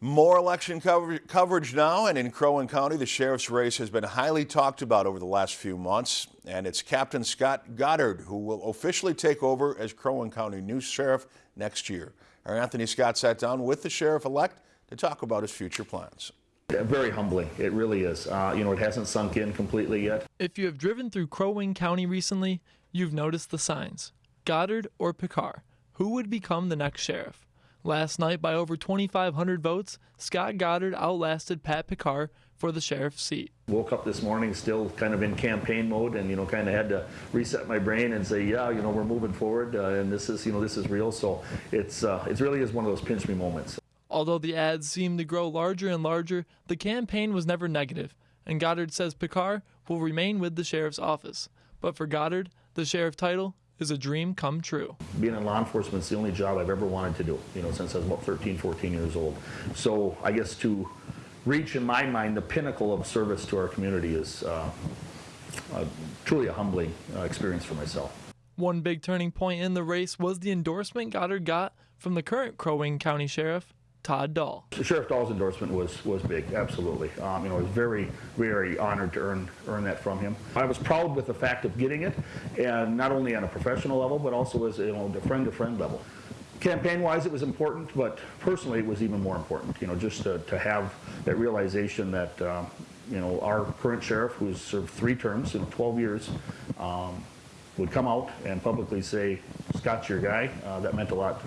More election cover coverage now, and in Crow Wing County, the sheriff's race has been highly talked about over the last few months, and it's Captain Scott Goddard who will officially take over as Crow Wing County new sheriff next year. Our Anthony Scott sat down with the sheriff-elect to talk about his future plans. Very humbling, it really is. Uh, you know, it hasn't sunk in completely yet. If you have driven through Crow Wing County recently, you've noticed the signs. Goddard or Picard, who would become the next sheriff? Last night, by over 2,500 votes, Scott Goddard outlasted Pat Picard for the sheriff's seat. Woke up this morning still kind of in campaign mode and, you know, kind of had to reset my brain and say, yeah, you know, we're moving forward uh, and this is, you know, this is real. So it's, uh, it really is one of those pinch me moments. Although the ads seemed to grow larger and larger, the campaign was never negative, and Goddard says Picard will remain with the sheriff's office. But for Goddard, the sheriff title is a dream come true. Being in law enforcement is the only job I've ever wanted to do, you know, since I was about 13, 14 years old. So I guess to reach, in my mind, the pinnacle of service to our community is uh, uh, truly a humbling uh, experience for myself. One big turning point in the race was the endorsement Goddard got from the current Crow Wing County Sheriff, Todd Dahl. Sheriff Dahl's endorsement was was big, absolutely. Um, you know, I was very, very honored to earn earn that from him. I was proud with the fact of getting it, and not only on a professional level, but also as you know, the friend to friend level. Campaign-wise, it was important, but personally, it was even more important. You know, just to, to have that realization that uh, you know our current sheriff, who's served three terms in 12 years. Um, would come out and publicly say, Scott's your guy. Uh, that meant a lot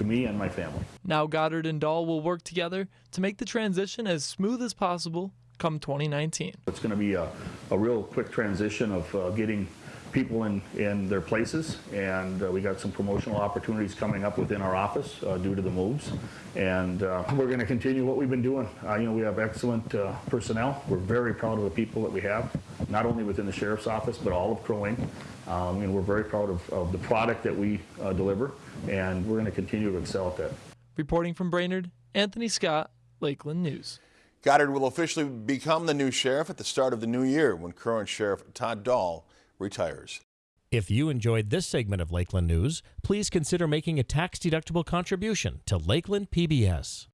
to me and my family. Now Goddard and Dahl will work together to make the transition as smooth as possible come 2019. It's going to be a, a real quick transition of uh, getting people in, in their places and uh, we got some promotional opportunities coming up within our office uh, due to the moves and uh, we're going to continue what we've been doing. Uh, you know we have excellent uh, personnel. We're very proud of the people that we have not only within the Sheriff's Office but all of Crow Wing. Um, and we're very proud of, of the product that we uh, deliver and we're going to continue to excel at that. Reporting from Brainerd, Anthony Scott, Lakeland News. Goddard will officially become the new sheriff at the start of the new year when current Sheriff Todd Dahl retires. If you enjoyed this segment of Lakeland News, please consider making a tax-deductible contribution to Lakeland PBS.